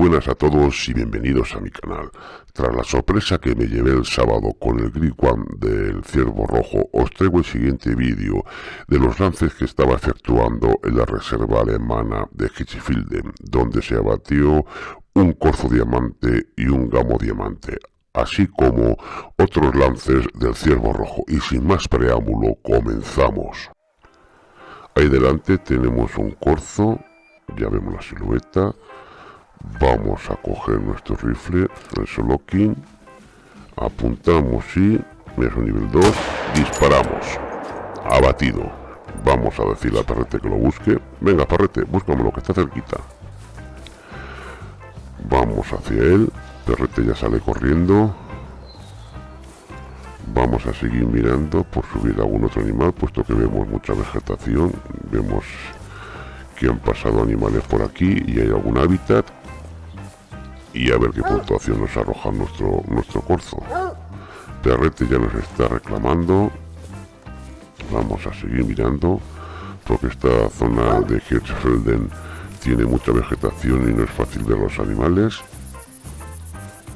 buenas a todos y bienvenidos a mi canal. Tras la sorpresa que me llevé el sábado con el Grid One del Ciervo Rojo, os traigo el siguiente vídeo de los lances que estaba efectuando en la reserva alemana de Hitchfielden, donde se abatió un corzo diamante y un gamo diamante, así como otros lances del Ciervo Rojo. Y sin más preámbulo, comenzamos. Ahí delante tenemos un corzo, ya vemos la silueta, vamos a coger nuestro rifle el solo king. Apuntamos y es un nivel 2 disparamos. Abatido. Vamos a decirle a Perrete que lo busque. Venga Perrete búscame lo que está cerquita. Vamos hacia él. Perrete ya sale corriendo. Vamos a seguir mirando por subir algún otro animal puesto que vemos mucha vegetación. Vemos que han pasado animales por aquí y hay algún hábitat y a ver qué puntuación nos arroja nuestro, nuestro corzo. Perrete ya nos está reclamando. Vamos a seguir mirando porque esta zona de Hirschfelden tiene mucha vegetación y no es fácil ver los animales.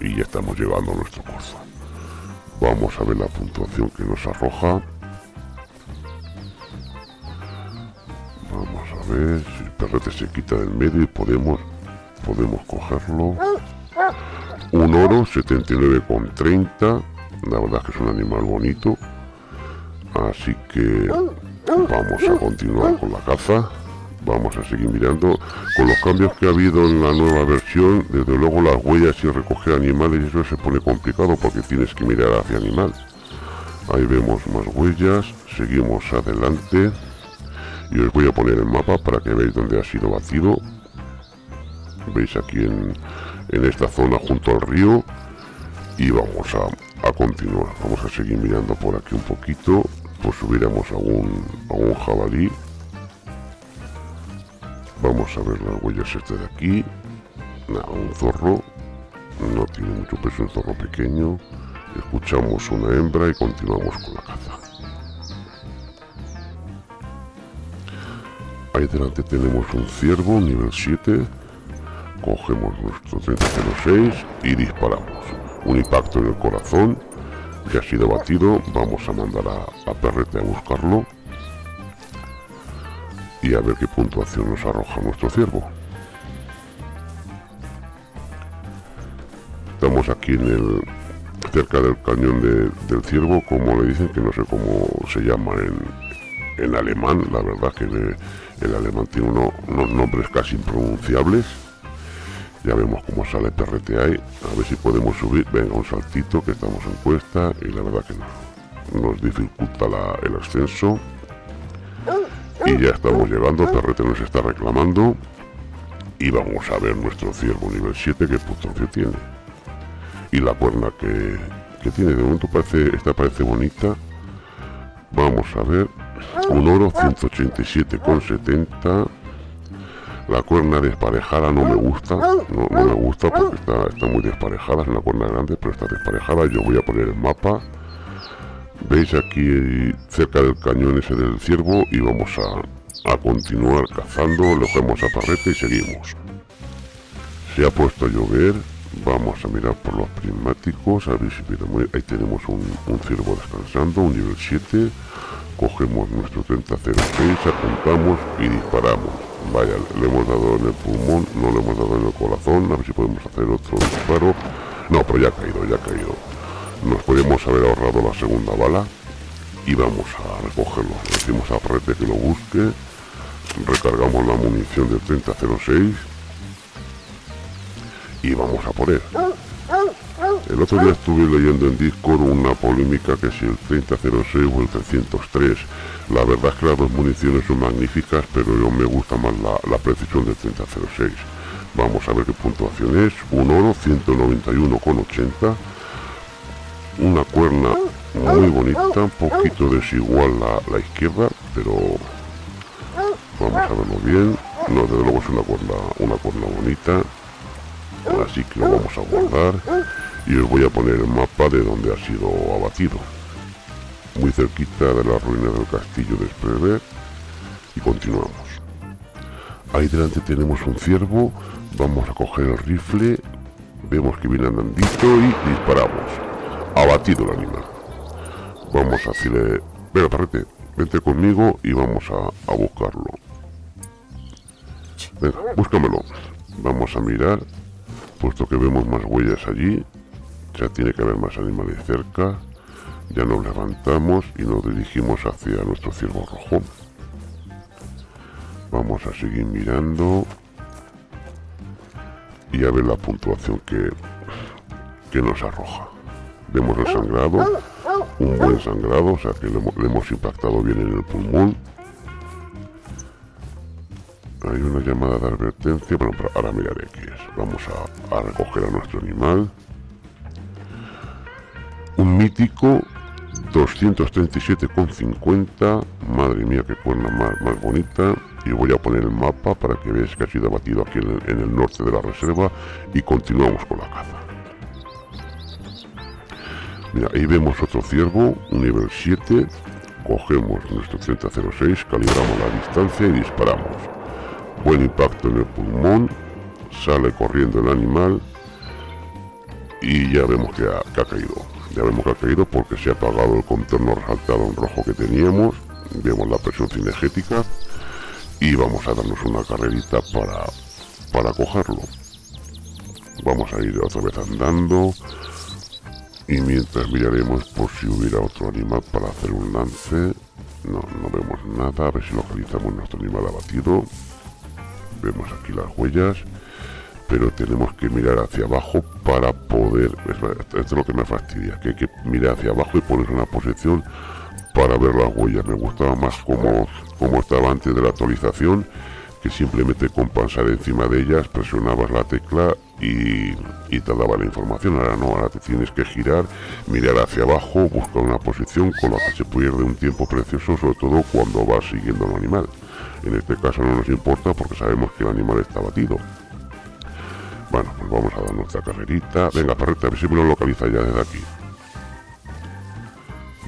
Y ya estamos llegando a nuestro corzo. Vamos a ver la puntuación que nos arroja. Vamos a ver si el perrete se quita del medio y podemos podemos cogerlo un oro 79,30 la verdad es que es un animal bonito. Así que vamos a continuar con la caza. Vamos a seguir mirando. Con los cambios que ha habido en la nueva versión desde luego las huellas y recoger animales eso se pone complicado porque tienes que mirar hacia animal. Ahí vemos más huellas. Seguimos adelante. Y os voy a poner el mapa para que veáis dónde ha sido batido. Veis aquí en, esta zona junto al río y vamos a, continuar. Vamos a seguir mirando por aquí un poquito pues subiremos a un, a jabalí. Vamos a ver las huellas este de aquí. Nada, un zorro no tiene mucho peso un zorro pequeño. Escuchamos una hembra y continuamos con la caza. Ahí delante tenemos un ciervo nivel 7 cogemos nuestro 3006 y disparamos. Un impacto en el corazón que ha sido batido. Vamos a mandar a, a Perrete a buscarlo y a ver qué puntuación nos arroja nuestro ciervo. Estamos aquí en el cerca del cañón del ciervo, como le dicen, que no sé cómo se llama en, en alemán, la verdad que el alemán tiene unos nombres casi impronunciables ya vemos cómo sale ahí. A ver si podemos subir. Venga un saltito que estamos en cuesta y la verdad que no. Nos dificulta el ascenso. Y ya estamos llegando. Perrete nos está reclamando. Y vamos a ver nuestro ciervo nivel 7 que puntuación tiene. Y la cuerna que, que tiene. De momento parece esta parece bonita. Vamos a ver. Un oro 187,70 la cuerna desparejada no me gusta, no, me gusta porque está, muy desparejada, es una cuerna grande, pero está desparejada. Yo voy a poner el mapa. Veis aquí cerca del cañón ese del ciervo y vamos a, continuar cazando, lo cogemos a parrete y seguimos. Se ha puesto a llover, vamos a mirar por los prismáticos, a ver si ahí tenemos un, un ciervo descansando, un nivel 7, cogemos nuestro 3006, apuntamos y disparamos Vaya, le hemos dado en el pulmón, no le hemos dado en el corazón, a ver si podemos hacer otro disparo. No, pero ya ha caído, ya ha caído. Nos podemos haber ahorrado la segunda bala y vamos a recogerlo. Le decimos a Rete que lo busque, recargamos la munición del 3006 y vamos a por él. El otro día estuve leyendo en Discord una polémica que si el 3006 o el 303. La verdad es que las dos municiones son magníficas, pero yo me gusta más la, precisión del 3006. Vamos a ver qué puntuación es. Un oro, 191,80. Una cuerna muy bonita, un poquito desigual la, la izquierda, pero vamos a verlo bien. No, desde luego es una cuerna, una cuerna bonita. Así que lo vamos a guardar y os voy a poner el mapa de donde ha sido abatido. Muy cerquita de la ruina del castillo de Sprever y continuamos. Ahí delante tenemos un ciervo. Vamos a coger el rifle. Vemos que viene andandito y disparamos. Abatido el animal. Vamos a decirle venga parrete vente conmigo y vamos a, a buscarlo. Venga búscamelo. Vamos a mirar puesto que vemos más huellas allí ya tiene que haber más animales cerca. Ya nos levantamos y nos dirigimos hacia nuestro ciervo rojo. Vamos a seguir mirando y a ver la puntuación que, que nos arroja. Vemos el sangrado un buen sangrado o sea que le, hemos impactado bien en el pulmón. Hay una llamada de advertencia bueno ahora miraré qué es. Vamos a, recoger a nuestro animal mítico 237,50 madre mía qué cuerna más, más bonita. Y voy a poner el mapa para que veáis que ha sido abatido aquí en el, norte de la reserva. Y continuamos con la caza. Mira ahí vemos otro ciervo un nivel 7 cogemos nuestro 3006 calibramos la distancia y disparamos. Buen impacto en el pulmón sale corriendo el animal y ya vemos que ha, que ha caído ya vemos que ha caído porque se ha apagado el contorno resaltado en rojo que teníamos vemos la presión cinegética y vamos a darnos una carrerita para, para cogerlo. Vamos a ir otra vez andando y mientras miraremos por si hubiera otro animal para hacer un lance. No, no vemos nada, a ver si localizamos nuestro animal abatido. Vemos aquí las huellas, pero tenemos que mirar hacia abajo para poder... Esto es lo que me fastidia, que hay que mirar hacia abajo y poner una posición para ver las huellas. Me gustaba más como, como estaba antes de la actualización, que simplemente con pasar encima de ellas presionabas la tecla y, y, te daba la información. Ahora no, ahora te tienes que girar, mirar hacia abajo, buscar una posición con la que se pierde un tiempo precioso, sobre todo cuando vas siguiendo al animal. En este caso no nos importa porque sabemos que el animal está batido. Bueno, pues vamos a dar nuestra carrerita. Venga, perreta, a ver si me lo localiza ya desde aquí.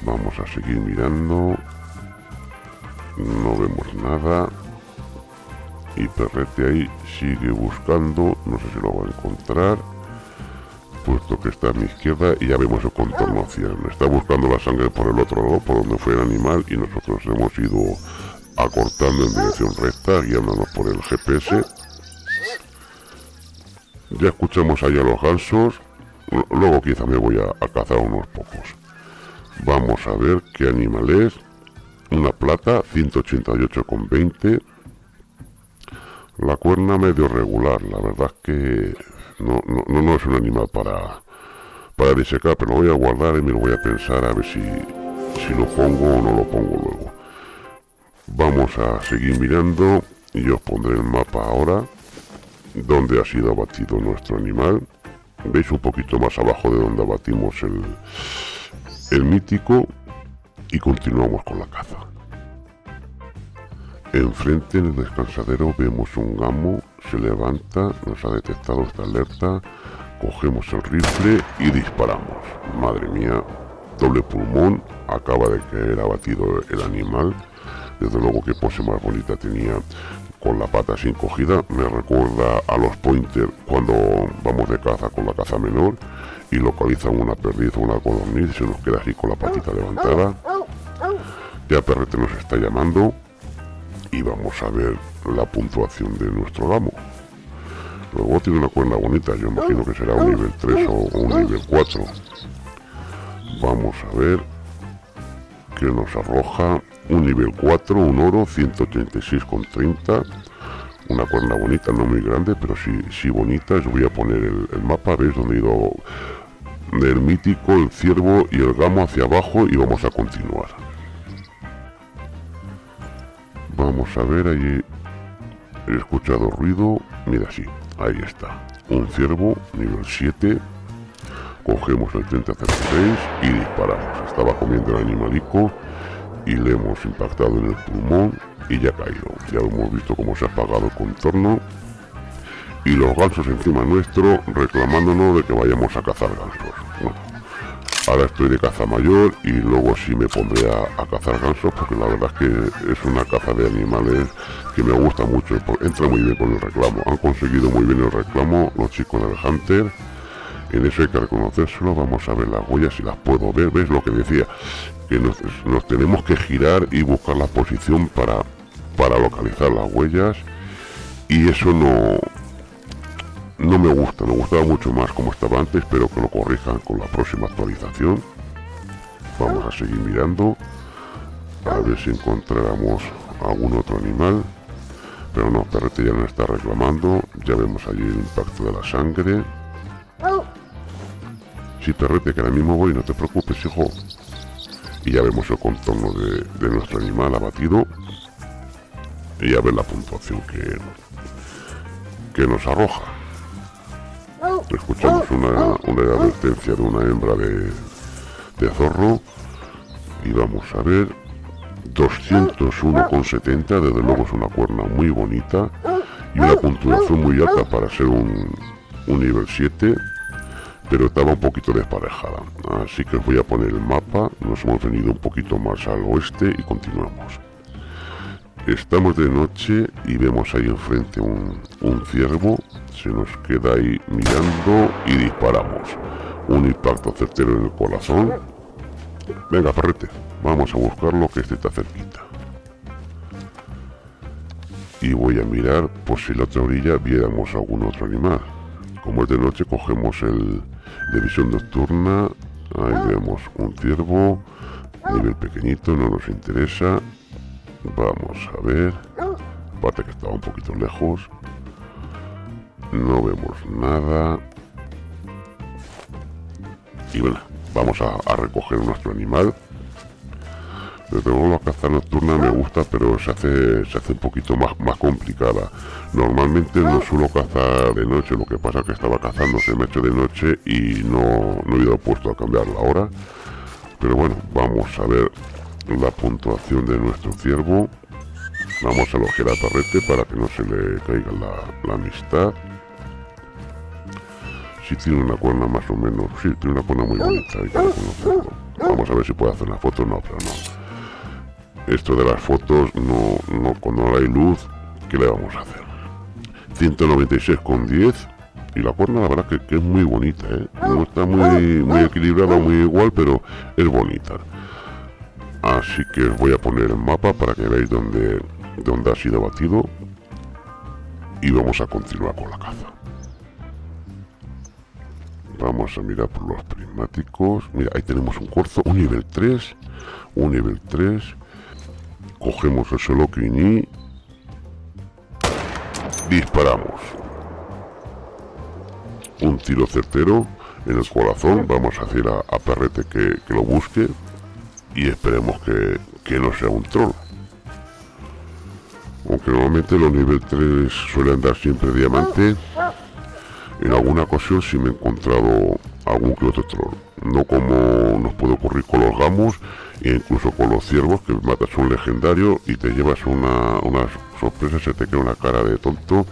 Vamos a seguir mirando. No vemos nada. Y Perrete ahí sigue buscando. No sé si lo va a encontrar. Puesto que está a mi izquierda y ya vemos el contorno hacia él. Está buscando la sangre por el otro lado por donde fue el animal y nosotros hemos ido acortando en dirección recta guiándonos por el GPS ya escuchamos allá los gansos luego quizá me voy a cazar unos pocos Vamos a ver qué animal es. Una plata, 188,20. La cuerna medio regular, la verdad es que no, no, no, es un animal para, para disecar, pero lo voy a guardar y me lo voy a pensar a ver si, si lo pongo o no lo pongo luego. Vamos a seguir mirando y os pondré el mapa ahora donde ha sido abatido nuestro animal. Veis un poquito más abajo de donde abatimos el, el mítico y continuamos con la caza. Enfrente en el descansadero vemos un gamo, se levanta, nos ha detectado esta alerta, cogemos el rifle y disparamos. Madre mía, doble pulmón, acaba de caer abatido el animal. Desde luego que pose más bonita tenía con la pata sin cogida. Me recuerda a los pointers cuando vamos de caza con la caza menor y localizan una perdiz o una codorniz se nos queda así con la patita levantada ya Perrete nos está llamando y vamos a ver la puntuación de nuestro gamo luego tiene una cuerda bonita yo imagino que será un nivel 3 o un nivel 4 vamos a ver que nos arroja un nivel 4 un oro 186,30 una cuerda bonita, no muy grande, pero sí, sí bonita. Os voy a poner el, el mapa, veis donde he ido del mítico, el ciervo y el gamo hacia abajo y vamos a continuar. Vamos a ver, allí he escuchado ruido, mira sí, ahí está, un ciervo nivel 7, cogemos el 3006 y disparamos, estaba comiendo el animalico y le hemos impactado en el pulmón y ya ha caído, ya hemos visto cómo se ha apagado el contorno y los gansos encima nuestro reclamándonos de que vayamos a cazar gansos. ahora estoy de caza mayor y luego sí me pondré a, cazar gansos porque la verdad es que es una caza de animales que me gusta mucho, entra muy bien con el reclamo, han conseguido muy bien el reclamo los chicos del Hunter, en eso hay que reconocérselo, vamos a ver las huellas si las puedo ver, ves lo que decía, que nos, tenemos que girar y buscar la posición para, para localizar las huellas y eso no, no me gusta, me gustaba mucho más como estaba antes, pero que lo corrijan con la próxima actualización. Vamos a seguir mirando, a ver si encontráramos algún otro animal. Pero no, Perrete ya no está reclamando, ya vemos allí el impacto de la sangre. Sí, Perrete, que ahora mismo voy, no te preocupes, hijo. Y ya vemos el contorno de, nuestro animal abatido. Y a ver la puntuación que, que nos arroja. Escuchamos una, una advertencia de una hembra de, de zorro. Y vamos a ver. 201,70 desde luego es una cuerna muy bonita. Y una puntuación muy alta para ser un, un nivel 7 pero estaba un poquito desparejada así que os voy a poner el mapa nos hemos venido un poquito más al oeste y continuamos estamos de noche y vemos ahí enfrente un, ciervo se nos queda ahí mirando y disparamos. Un impacto certero en el corazón. Venga, perrete, vamos a buscarlo que este está cerquita. Y voy a mirar por si en la otra orilla viéramos algún otro animal. Como es de noche, cogemos el de visión nocturna. Ahí vemos un ciervo, nivel pequeñito, no nos interesa. Vamos a ver. Aparte que estaba un poquito lejos. No vemos nada. Y bueno, vamos a, recoger nuestro animal. Desde luego la caza nocturna me gusta, pero se hace, se hace un poquito más, más complicada. Normalmente no suelo cazar de noche, lo que pasa es que estaba cazando, se me ha hecho de noche y no, no he ido puesto a cambiar la hora. Pero bueno, vamos a ver la puntuación de nuestro ciervo. Vamos a elogiar a Torrete para que no se le caiga la, amistad si tiene una cuerna más o menos, sí, tiene una cuerna muy bonita, hay que. Vamos a ver si puede hacer una foto, no, pero no. Esto de las fotos, no, no, cuando no hay luz, ¿qué le vamos a hacer? 196,10 y la cuerna la verdad que, es muy bonita, ¿eh? No está muy, muy equilibrada, muy igual, pero es bonita. Así que os voy a poner el mapa para que veáis dónde, dónde ha sido batido y vamos a continuar con la caza. Vamos a mirar por los prismáticos. Mira, ahí tenemos un corzo, un nivel 3. Un nivel 3. Cogemos el solo y disparamos. Un tiro certero en el corazón. Vamos a hacer a, Perrete que, lo busque. Y esperemos que, que no sea un troll. Aunque normalmente los nivel 3 suelen dar siempre diamante. En alguna ocasión sí me he encontrado algún que otro troll. No como nos puede ocurrir con los gamos incluso con los ciervos que matas un legendario y te llevas una, una sorpresa, se te queda una cara de tonto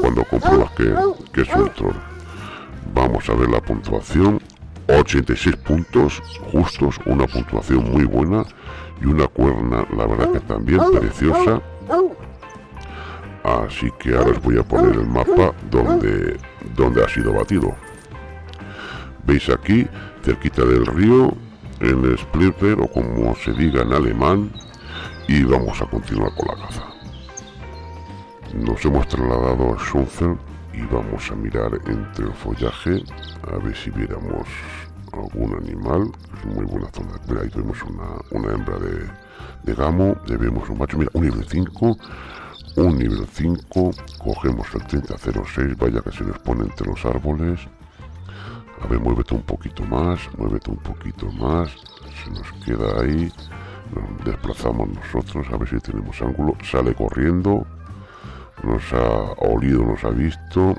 cuando compruebas que, que es un troll. Vamos a ver la puntuación. 86 puntos justos, una puntuación muy buena y una cuerna, la verdad que también preciosa. Así que ahora os voy a poner el mapa donde donde ha sido batido. Veis aquí, cerquita del río, en Splitter o como se diga en alemán, y vamos a continuar con la caza. Nos hemos trasladado a Schunfer y vamos a mirar entre el follaje a ver si viéramos algún animal. Es muy buena zona. Mira, ahí vemos una, hembra de, de gamo, le vemos un macho, mira, un nivel 5 un nivel 5, cogemos el 3006, vaya que se nos pone entre los árboles. A ver, muévete un poquito más, muévete un poquito más, se nos queda ahí, nos desplazamos nosotros, a ver si tenemos ángulo, sale corriendo, nos ha olido, nos ha visto,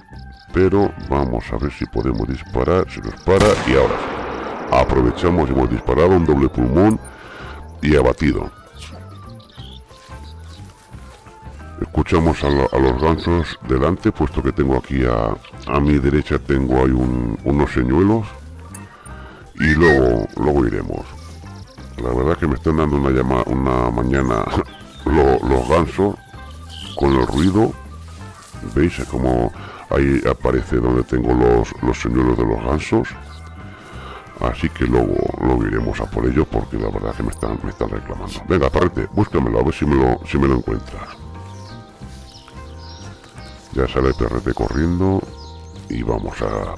pero vamos a ver si podemos disparar, se nos para y ahora aprovechamos, hemos disparado un doble pulmón y abatido. Escuchamos a, los gansos delante, puesto que tengo aquí a, mi derecha tengo ahí unos señuelos. y luego luego iremos. La verdad que me están dando una llama una mañana los gansos con el ruido veis como ahí aparece donde tengo los, los señuelos de los gansos así que luego lo iremos a por ello porque la verdad que me están me están reclamando. Venga aparte búscamelo a ver si me lo si me lo encuentras ya sale el perrete corriendo y vamos a,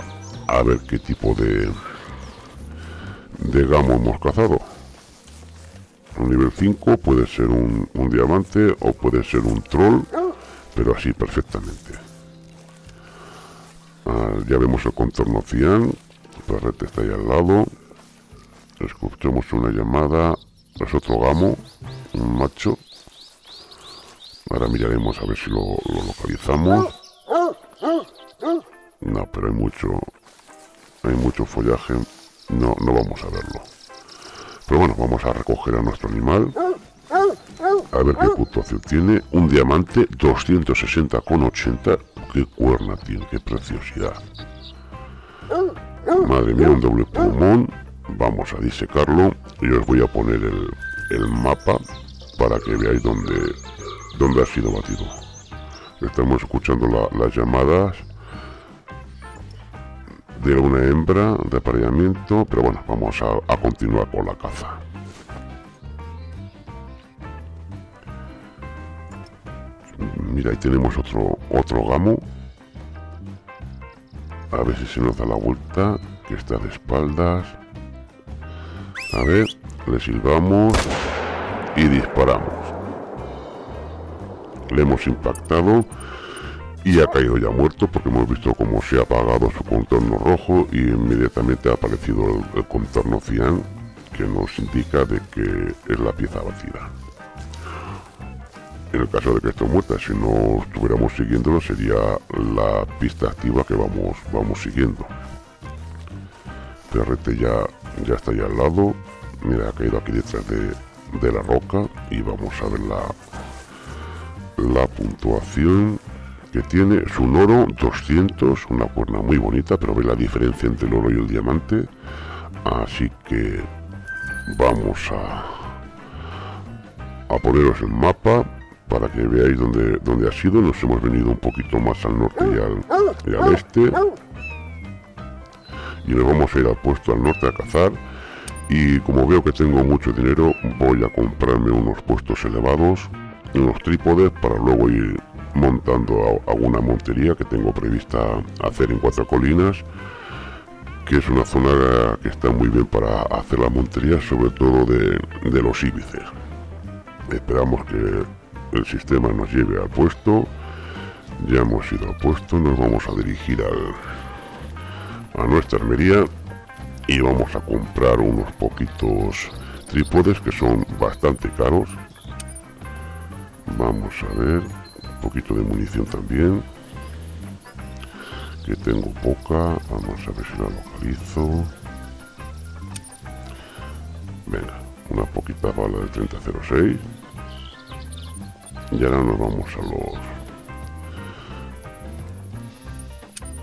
a ver qué tipo de de gamo hemos cazado. Un nivel 5 puede ser un, diamante o puede ser un troll pero así perfectamente. Ah, ya vemos el contorno cian el perrete está ahí al lado. Escuchamos una llamada es otro gamo un macho ahora miraremos a ver si lo, localizamos no pero hay mucho hay mucho follaje no, no vamos a verlo pero bueno vamos a recoger a nuestro animal a ver qué puntuación tiene. Un diamante 260,80. Qué cuerna tiene, qué preciosidad. Madre mía, un doble pulmón. Vamos a disecarlo. Y os voy a poner el, mapa para que veáis dónde, dónde ha sido batido. Estamos escuchando las llamadas de una hembra de apareamiento, pero bueno, vamos a continuar con la caza. Mira, ahí tenemos otro, otro gamo. A ver si se nos da la vuelta, que está de espaldas. A ver, le silbamos y disparamos. Le hemos impactado y ha caído ya muerto porque hemos visto cómo se ha apagado su contorno rojo y inmediatamente ha aparecido el, contorno cian que nos indica de que es la pieza vacía en el caso de que esté muerta, si no estuviéramos siguiéndolo sería la pista activa que vamos, vamos siguiendo. Perrete ya, ya está ahí al lado, mira, ha caído aquí detrás de, la roca y vamos a ver la, la puntuación que tiene. Es un oro 200, una cuerna muy bonita, pero ve la diferencia entre el oro y el diamante. Así que vamos a, a poneros el mapa para que veáis dónde, dónde ha sido. Nos hemos venido un poquito más al norte y al, este. Y nos vamos a ir al puesto al norte a cazar. Y como veo que tengo mucho dinero, voy a comprarme unos puestos elevados, unos trípodes para luego ir montando alguna montería que tengo prevista hacer en Cuatro Colinas que es una zona que está muy bien para hacer la montería, sobre todo de, de los íbices. Esperamos que el sistema nos lleve al puesto. Ya hemos ido al puesto, nos vamos a dirigir al, a nuestra armería y vamos a comprar unos poquitos trípodes que son bastante caros. Vamos a ver, un poquito de munición también, que tengo poca. Vamos a ver si la localizo. Venga, una poquita bala de 3006 y ahora nos vamos a los...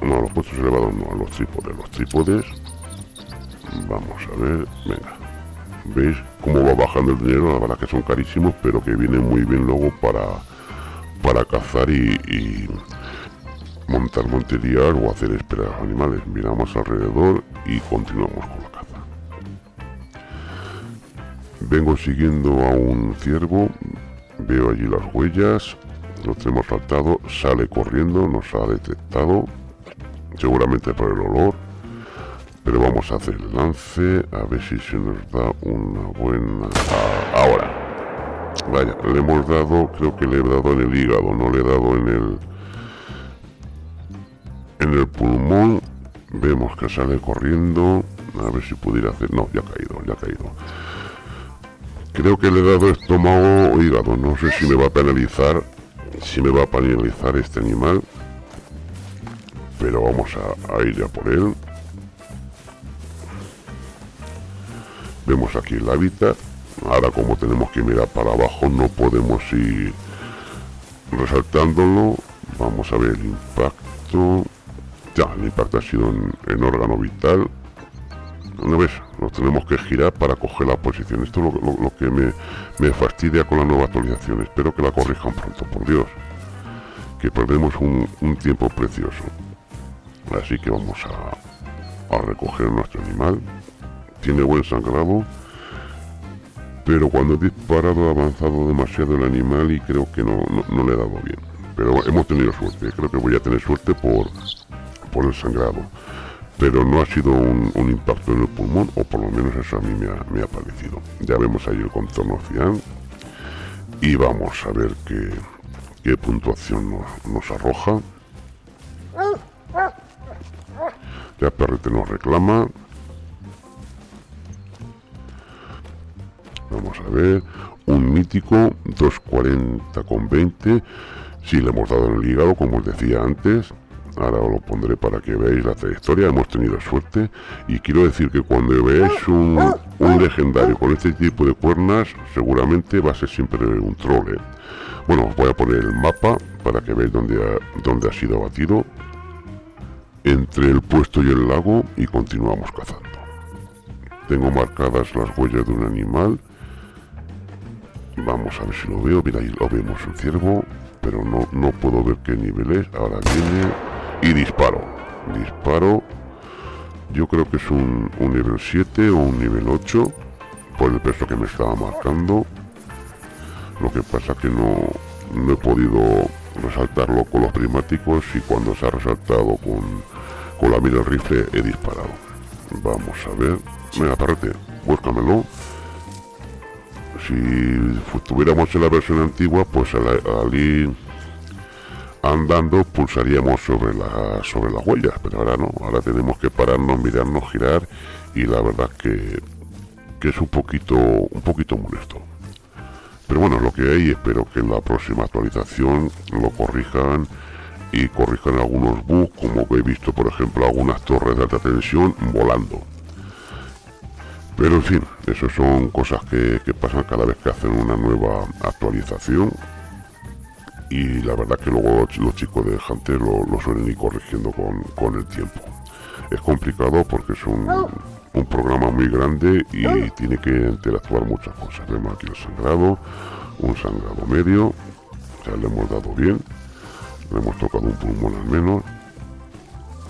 No, a los puestos elevados no, a los trípodes. Los trípodes... Vamos a ver... Venga. ¿Veis cómo va bajando el dinero? La verdad que son carísimos, pero que vienen muy bien luego para, para cazar y, montar monterías o hacer esperar a los animales. Miramos alrededor y continuamos con la caza. Vengo siguiendo a un ciervo, Veo allí las huellas. Lo tenemos saltado. Sale corriendo. Nos ha detectado. Seguramente por el olor. Pero vamos a hacer el lance. A ver si se nos da una buena... Ah, ahora. Vaya, le hemos dado... Creo que le he dado en el hígado. No le he dado en el... En el pulmón. Vemos que sale corriendo. A ver si pudiera hacer... No, ya ha caído, ya ha caído. Creo que le he dado estómago o hígado. No sé si me va a penalizar. Si me va a penalizar este animal. Pero vamos a, ir ya por él. Vemos aquí el hábitat. Ahora como tenemos que mirar para abajo no podemos ir resaltándolo. Vamos a ver el impacto. Ya, el impacto ha sido en órgano vital. ¿no ves? Nos tenemos que girar para coger la posición. Esto es lo, que me, me, fastidia con la nueva actualización. Espero que la corrijan pronto, por Dios. Que perdemos un, un tiempo precioso. Así que vamos a, a recoger nuestro animal. Tiene buen sangrado. Pero cuando he disparado ha avanzado demasiado el animal y creo que no, no, le he dado bien. Pero hemos tenido suerte. Creo que voy a tener suerte por, por el sangrado pero no ha sido un, impacto en el pulmón, o por lo menos eso a mí me ha, parecido. Ya vemos ahí el contorno cian y vamos a ver qué, qué puntuación nos, arroja. Ya Perrete nos reclama. A ver. Un mítico 240 con 20. Si le hemos dado en el hígado, como os decía antes ahora os lo pondré para que veáis la trayectoria, hemos tenido suerte y quiero decir que cuando veáis un, legendario con este tipo de cuernas, seguramente va a ser siempre un troll. ¿eh? Bueno, os voy a poner el mapa para que veáis dónde ha, dónde ha sido abatido, entre el puesto y el lago y continuamos cazando. Tengo marcadas las huellas de un animal, vamos a ver si lo veo, mira ahí lo vemos un ciervo, pero no, no puedo ver qué nivel es, ahora viene y disparo. Disparo. Yo creo que es un, nivel 7 o un nivel 8 por el peso que me estaba marcando. Lo que pasa que no, no he podido resaltarlo con los prismáticos y cuando se ha resaltado con, con la mira rifle he disparado. Vamos a ver. Venga, parrete, búscamelo. Si estuviéramos en la versión antigua, pues al, ir andando pulsaríamos sobre, la, sobre las huellas, pero ahora no, ahora tenemos que pararnos, mirarnos, girar y la verdad que, que es un poquito, un poquito molesto. Pero bueno, lo que hay, espero que en la próxima actualización lo corrijan y corrijan algunos bugs, como he visto por ejemplo algunas torres de alta tensión volando. Pero en fin, eso son cosas que, que pasan cada vez que hacen una nueva actualización y la verdad que luego los chicos de Hunter lo, suelen ir corrigiendo con, el tiempo. Es complicado porque es un, un, programa muy grande y tiene que interactuar muchas cosas. Vemos aquí el sangrado, un sangrado medio, sea, le hemos dado bien, le hemos tocado un pulmón al menos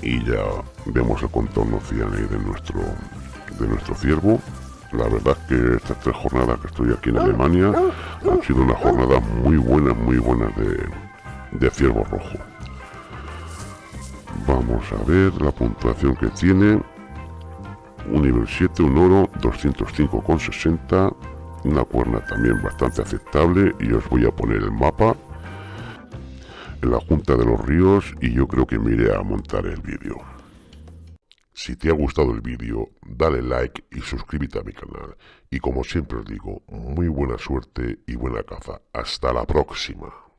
y ya vemos el contorno cian de nuestro, de nuestro ciervo la verdad es que estas tres jornadas que estoy aquí en Alemania han sido una jornada muy buena, muy buena de, de ciervo rojo. Vamos a ver la puntuación que tiene. Un nivel 7, un oro, 205,60. Una cuerna también bastante aceptable. Y os voy a poner el mapa en la Junta de los Ríos y yo creo que me iré a montar el vídeo. Si te ha gustado el vídeo, dale like y suscríbete a mi canal. Y como siempre os digo, muy buena suerte y buena caza. Hasta la próxima.